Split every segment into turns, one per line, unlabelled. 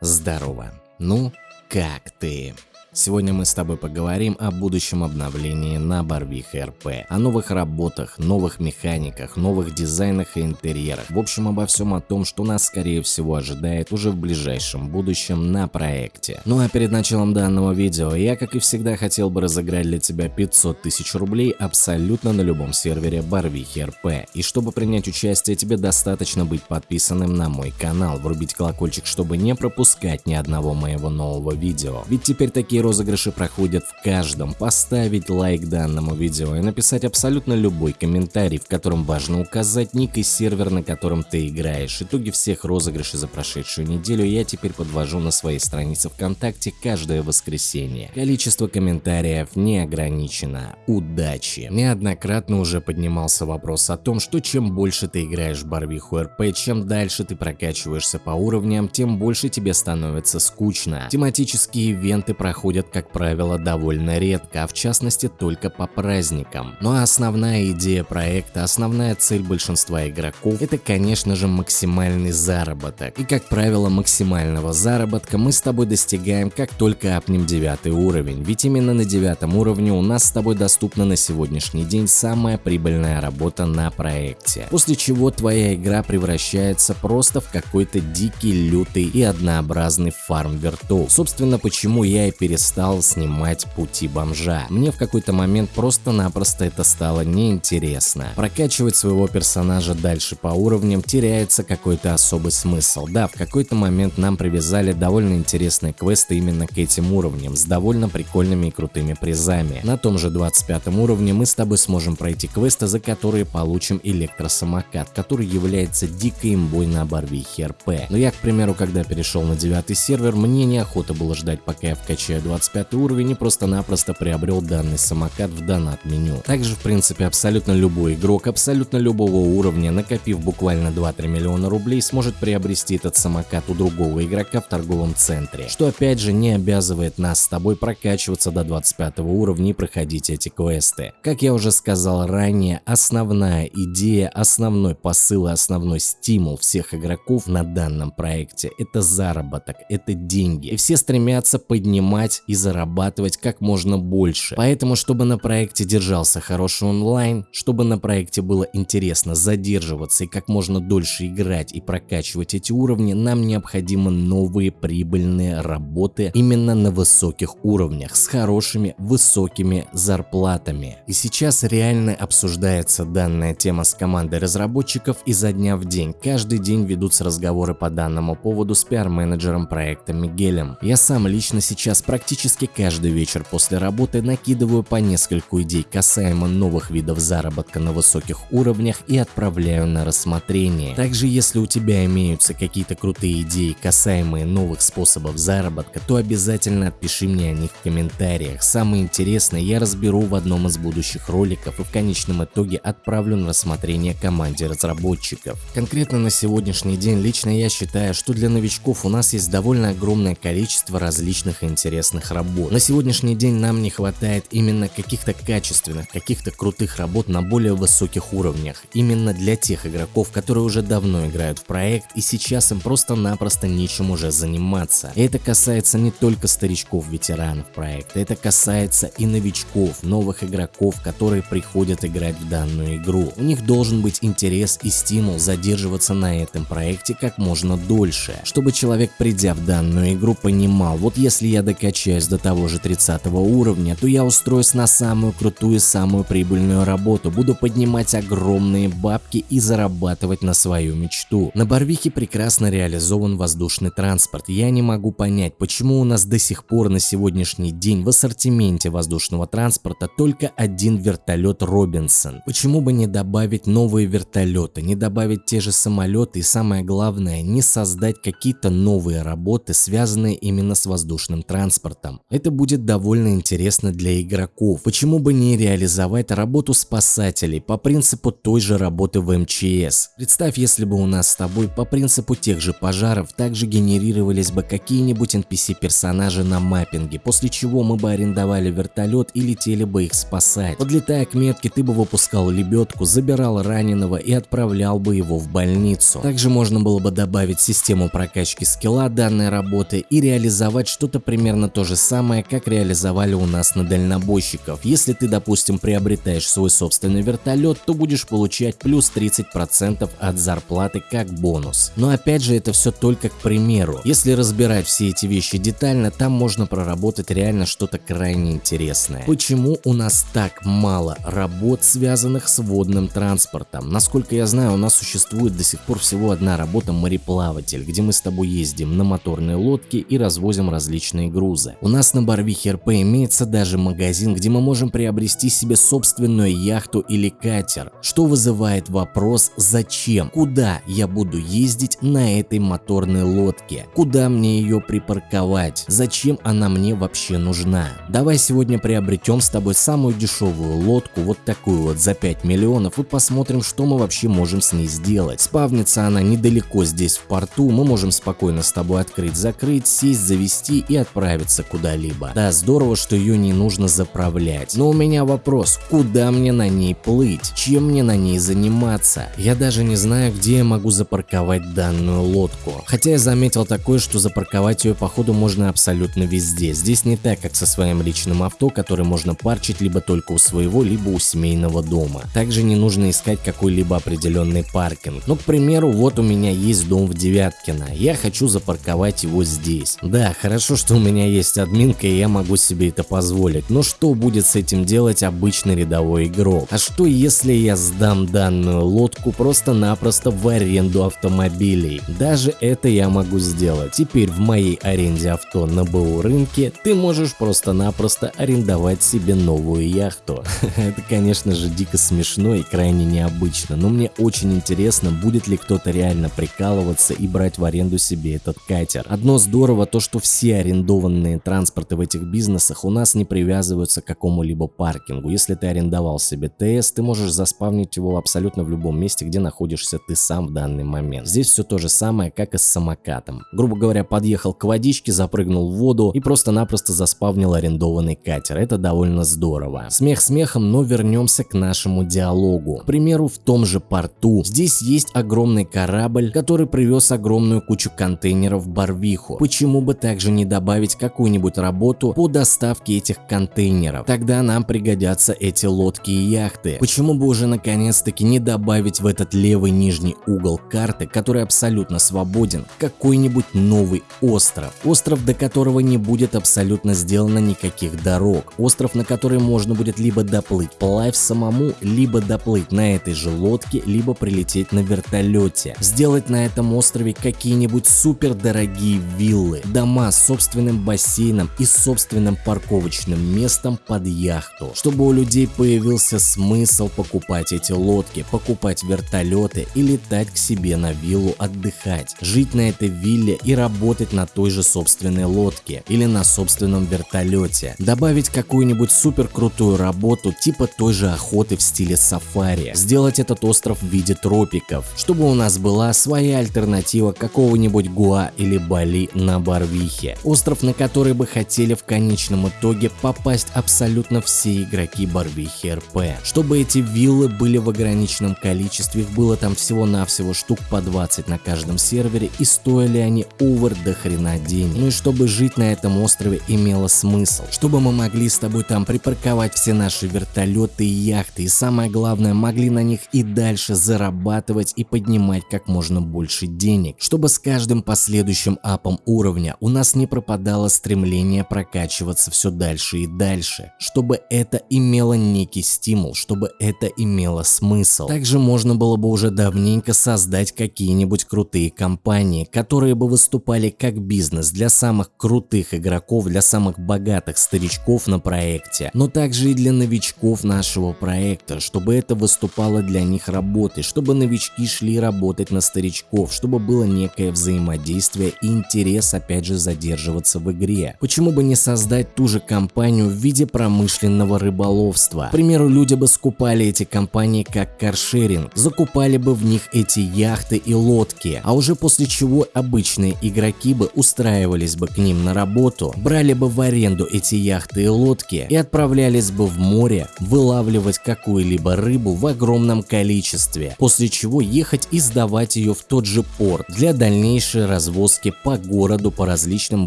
Здорово. Ну, как ты? Сегодня мы с тобой поговорим о будущем обновлении на Барвиха РП, о новых работах, новых механиках, новых дизайнах и интерьерах. В общем, обо всем о том, что нас скорее всего ожидает уже в ближайшем будущем на проекте. Ну а перед началом данного видео я, как и всегда, хотел бы разыграть для тебя 500 тысяч рублей абсолютно на любом сервере Барвихи РП. И чтобы принять участие, тебе достаточно быть подписанным на мой канал, врубить колокольчик, чтобы не пропускать ни одного моего нового видео. Ведь теперь такие розыгрыши проходят в каждом. Поставить лайк данному видео и написать абсолютно любой комментарий, в котором важно указать ник и сервер, на котором ты играешь. Итоги всех розыгрышей за прошедшую неделю я теперь подвожу на своей странице ВКонтакте каждое воскресенье. Количество комментариев не ограничено. Удачи! Неоднократно уже поднимался вопрос о том, что чем больше ты играешь в Барвиху РП, чем дальше ты прокачиваешься по уровням, тем больше тебе становится скучно. Тематические ивенты проходят происходят, как правило, довольно редко, а в частности только по праздникам. А основная идея проекта, основная цель большинства игроков – это, конечно же, максимальный заработок. И, как правило, максимального заработка мы с тобой достигаем, как только апнем девятый уровень, ведь именно на девятом уровне у нас с тобой доступна на сегодняшний день самая прибыльная работа на проекте. После чего твоя игра превращается просто в какой-то дикий, лютый и однообразный фарм вирту. Собственно, почему я и перестал стал снимать пути бомжа. Мне в какой-то момент просто-напросто это стало неинтересно. Прокачивать своего персонажа дальше по уровням теряется какой-то особый смысл. Да, в какой-то момент нам привязали довольно интересные квесты именно к этим уровням, с довольно прикольными и крутыми призами. На том же 25 уровне мы с тобой сможем пройти квесты, за которые получим электросамокат, который является дикой имбой на Барвихе РП. Но я, к примеру, когда перешел на 9 сервер, мне неохота было ждать, пока я вкачаю 20 25 уровень и просто-напросто приобрел данный самокат в донат меню. Также в принципе абсолютно любой игрок абсолютно любого уровня, накопив буквально 2-3 миллиона рублей, сможет приобрести этот самокат у другого игрока в торговом центре, что опять же не обязывает нас с тобой прокачиваться до 25 уровня и проходить эти квесты. Как я уже сказал ранее, основная идея, основной посыл и основной стимул всех игроков на данном проекте это заработок, это деньги. И все стремятся поднимать и зарабатывать как можно больше. Поэтому, чтобы на проекте держался хороший онлайн, чтобы на проекте было интересно задерживаться и как можно дольше играть и прокачивать эти уровни, нам необходимы новые прибыльные работы именно на высоких уровнях с хорошими высокими зарплатами. И сейчас реально обсуждается данная тема с командой разработчиков изо дня в день. Каждый день ведутся разговоры по данному поводу с пиар-менеджером проекта Мигелем. Я сам лично сейчас практически Практически каждый вечер после работы накидываю по нескольку идей касаемо новых видов заработка на высоких уровнях и отправляю на рассмотрение. Также если у тебя имеются какие-то крутые идеи касаемые новых способов заработка, то обязательно отпиши мне о них в комментариях. Самое интересное я разберу в одном из будущих роликов и в конечном итоге отправлю на рассмотрение команде разработчиков. Конкретно на сегодняшний день лично я считаю, что для новичков у нас есть довольно огромное количество различных интересных качественных работ. На сегодняшний день нам не хватает именно каких-то качественных, каких-то крутых работ на более высоких уровнях. Именно для тех игроков, которые уже давно играют в проект и сейчас им просто-напросто нечем уже заниматься. И это касается не только старичков-ветеранов проекта, это касается и новичков, новых игроков, которые приходят играть в данную игру. У них должен быть интерес и стимул задерживаться на этом проекте как можно дольше, чтобы человек, придя в данную игру, понимал, вот если я докачаю поднимаюсь до того же 30 уровня, то я устроюсь на самую крутую, самую прибыльную работу, буду поднимать огромные бабки и зарабатывать на свою мечту. На Барвихе прекрасно реализован воздушный транспорт. Я не могу понять, почему у нас до сих пор на сегодняшний день в ассортименте воздушного транспорта только один вертолет Робинсон. Почему бы не добавить новые вертолеты, не добавить те же самолеты и самое главное, не создать какие-то новые работы, связанные именно с воздушным транспортом транспортом. Это будет довольно интересно для игроков. Почему бы не реализовать работу спасателей по принципу той же работы в МЧС? Представь, если бы у нас с тобой по принципу тех же пожаров также генерировались бы какие-нибудь NPC-персонажи на маппинге, после чего мы бы арендовали вертолет и летели бы их спасать. Подлетая к метке, ты бы выпускал лебедку, забирал раненого и отправлял бы его в больницу. Также можно было бы добавить систему прокачки скилла данной работы и реализовать что-то примерно то же самое, как реализовали у нас на дальнобойщиков. Если ты, допустим, приобретаешь свой собственный вертолет, то будешь получать плюс 30% от зарплаты как бонус. Но опять же, это все только к примеру. Если разбирать все эти вещи детально, там можно проработать реально что-то крайне интересное. Почему у нас так мало работ, связанных с водным транспортом? Насколько я знаю, у нас существует до сих пор всего одна работа мореплаватель, где мы с тобой ездим на моторной лодке и развозим различные грузы. У нас на Барвихе РП имеется даже магазин, где мы можем приобрести себе собственную яхту или катер, что вызывает вопрос зачем, куда я буду ездить на этой моторной лодке, куда мне ее припарковать, зачем она мне вообще нужна. Давай сегодня приобретем с тобой самую дешевую лодку, вот такую вот за 5 миллионов и посмотрим, что мы вообще можем с ней сделать. Спавнится она недалеко здесь в порту, мы можем спокойно с тобой открыть, закрыть, сесть, завести и отправиться куда-либо. Да, здорово, что ее не нужно заправлять. Но у меня вопрос, куда мне на ней плыть? Чем мне на ней заниматься? Я даже не знаю, где я могу запарковать данную лодку. Хотя я заметил такое, что запарковать ее походу можно абсолютно везде. Здесь не так, как со своим личным авто, который можно парчить либо только у своего, либо у семейного дома. Также не нужно искать какой-либо определенный паркинг. Ну, к примеру, вот у меня есть дом в Девяткино. Я хочу запарковать его здесь. Да, хорошо, что у меня есть админка и я могу себе это позволить. Но что будет с этим делать обычный рядовой игрок? А что если я сдам данную лодку просто-напросто в аренду автомобилей? Даже это я могу сделать. Теперь в моей аренде авто на БУ рынке ты можешь просто-напросто арендовать себе новую яхту. Это, конечно же, дико смешно и крайне необычно, но мне очень интересно, будет ли кто-то реально прикалываться и брать в аренду себе этот катер. Одно здорово то, что все арендованные транспорты в этих бизнесах у нас не привязываются к какому-либо паркингу. Если ты арендовал себе ТС, ты можешь заспавнить его абсолютно в любом месте, где находишься ты сам в данный момент. Здесь все то же самое, как и с самокатом. Грубо говоря, подъехал к водичке, запрыгнул в воду и просто-напросто заспавнил арендованный катер. Это довольно здорово. Смех смехом, но вернемся к нашему диалогу. К примеру, в том же порту. Здесь есть огромный корабль, который привез огромную кучу контейнеров в Барвиху. Почему бы также не добавить какую-нибудь работу по доставке этих контейнеров? Тогда нам пригодятся эти лодки и яхты. Почему бы уже наконец-таки не добавить в этот левый нижний угол карты, который абсолютно свободен, какой-нибудь новый остров? Остров, до которого не будет абсолютно сделано никаких дорог. Остров, на который можно будет либо доплыть плавь самому, либо доплыть на этой же лодке, либо прилететь на вертолете. Сделать на этом острове какие-нибудь супер дорогие виллы, дома с собственным бассейном и собственным парковочным местом под яхту, чтобы у людей появился смысл покупать эти лодки, покупать вертолеты и летать к себе на виллу отдыхать, жить на этой вилле и работать на той же собственной лодке или на собственном вертолете, добавить какую-нибудь супер крутую работу типа той же охоты в стиле сафари, сделать этот остров в виде тропиков, чтобы у нас была своя альтернатива какого-нибудь Гуа или Бали на Барвихе. Остров, на который бы хотели в конечном итоге попасть абсолютно все игроки Барвихи РП. Чтобы эти виллы были в ограниченном количестве, их было там всего-навсего штук по 20 на каждом сервере и стоили они овер до хрена денег. Ну и чтобы жить на этом острове имело смысл, чтобы мы могли с тобой там припарковать все наши вертолеты и яхты и самое главное могли на них и дальше зарабатывать и поднимать как можно больше денег, чтобы с каждым последующим апом уровня у нас не пропадало стремление прокачиваться все дальше и дальше, чтобы это имело некий стимул, чтобы это имело смысл. Также можно было бы уже давненько создать какие-нибудь крутые компании, которые бы выступали как бизнес для самых крутых игроков, для самых богатых старичков на проекте, но также и для новичков нашего проекта, чтобы это выступало для них работой, чтобы новички шли работать на старичков, чтобы было некое взаимодействие и интерес опять же задерживаться в игре. Игре. Почему бы не создать ту же компанию в виде промышленного рыболовства? К примеру, люди бы скупали эти компании как каршеринг, закупали бы в них эти яхты и лодки, а уже после чего обычные игроки бы устраивались бы к ним на работу, брали бы в аренду эти яхты и лодки и отправлялись бы в море вылавливать какую-либо рыбу в огромном количестве, после чего ехать и сдавать ее в тот же порт для дальнейшей развозки по городу по различным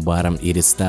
барам и ресторанам.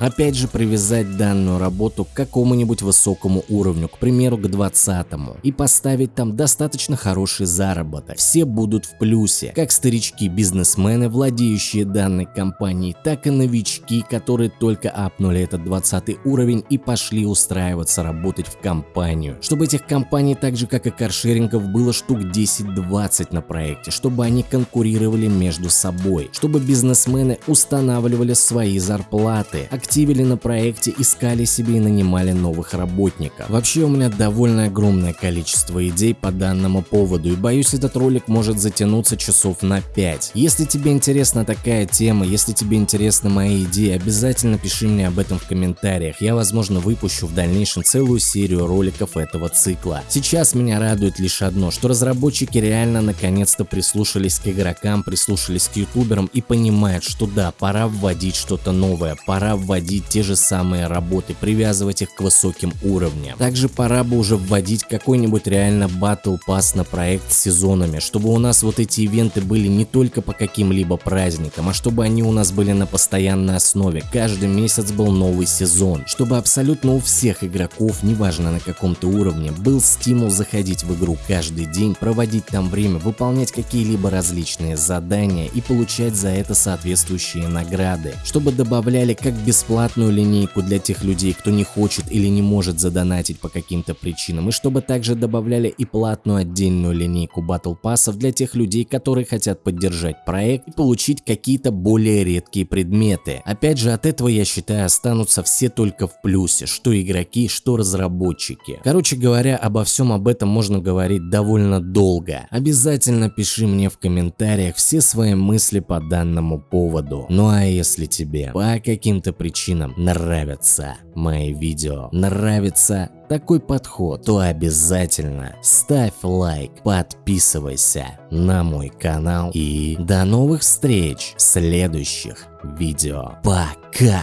Опять же привязать данную работу к какому-нибудь высокому уровню, к примеру к 20 и поставить там достаточно хороший заработок. Все будут в плюсе, как старички-бизнесмены, владеющие данной компанией, так и новички, которые только апнули этот 20 уровень и пошли устраиваться работать в компанию. Чтобы этих компаний, так же как и каршерингов, было штук 10-20 на проекте, чтобы они конкурировали между собой, чтобы бизнесмены устанавливали свои зарплаты, активили на проекте, искали себе и нанимали новых работников. Вообще у меня довольно огромное количество идей по данному поводу и боюсь этот ролик может затянуться часов на 5. Если тебе интересна такая тема, если тебе интересны мои идеи, обязательно пиши мне об этом в комментариях. Я возможно выпущу в дальнейшем целую серию роликов этого цикла. Сейчас меня радует лишь одно, что разработчики реально наконец-то прислушались к игрокам, прислушались к ютуберам и понимают, что да, пора вводить что-то новое, пора вводить те же самые работы, привязывать их к высоким уровням. Также пора бы уже вводить какой-нибудь реально Battle Pass на проект с сезонами, чтобы у нас вот эти ивенты были не только по каким-либо праздникам, а чтобы они у нас были на постоянной основе, каждый месяц был новый сезон, чтобы абсолютно у всех игроков, неважно на каком-то уровне, был стимул заходить в игру каждый день, проводить там время, выполнять какие-либо различные задания и получать за это соответствующие награды, чтобы добавляли как бесплатную линейку для тех людей, кто не хочет или не может задонатить по каким-то причинам, и чтобы также добавляли и платную отдельную линейку Battle пассов для тех людей, которые хотят поддержать проект и получить какие-то более редкие предметы. Опять же, от этого я считаю останутся все только в плюсе, что игроки, что разработчики. Короче говоря, обо всем об этом можно говорить довольно долго. Обязательно пиши мне в комментариях все свои мысли по данному поводу. Ну а если тебе по каким-то причинам нравятся мои видео, нравится такой подход, то обязательно ставь лайк, подписывайся на мой канал и до новых встреч в следующих видео. Пока!